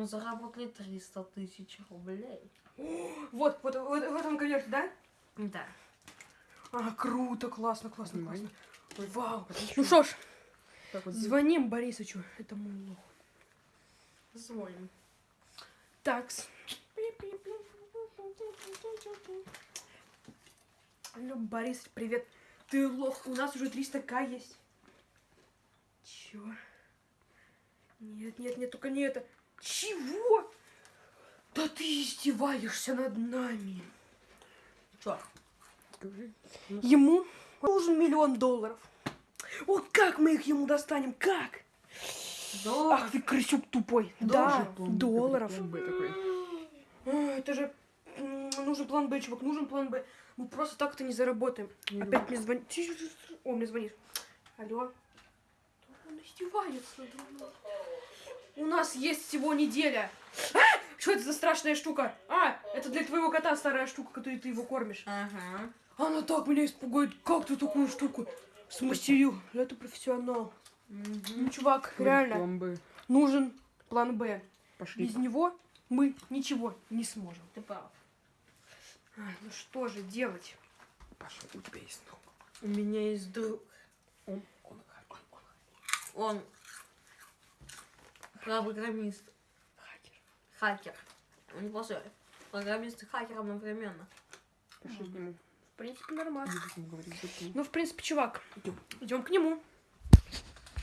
Мы заработали 300 тысяч рублей. Вот, вот, вот в этом конверте, да? Да. А, круто, классно, классно, Снимай. классно. Ой, вау. Ну что ж, вот, звоним Борисычу, этому лоху. Звоним. Такс. Алло, Борис, привет. Ты лох, у нас уже 300к есть. Чё? Нет, нет, нет, только не это. Чего? Да ты издеваешься над нами. Чё? скажи. Ему нужен миллион долларов. Вот как мы их ему достанем? Как? Доллар. Ах ты крысюк тупой. Доллар, да, План долларов. план Б такой. Это же нужен план Б, чувак, нужен план Б. Мы просто так-то не заработаем. Не Опять мне звонит. О, мне звонит. Алло. Он издевается. У нас есть всего неделя. А! Что это за страшная штука? А, это для твоего кота старая штука, которой ты его кормишь. Ага. Она так меня испугает. Как ты такую штуку смастерил? Это профессионал. Мгм. Ну, чувак, Ой, реально План Б. нужен план Б. Пошли. Без него мы ничего не сможем. Ты прав. Ай, ну что же делать? Паша, у тебя есть друг. У меня есть друг. Он, он. Программист. Хакер. Хакер. Он неплохой. Программист и хакер одновременно. Пошли к нему. В принципе, нормально. Ну, в принципе, чувак, идем к нему.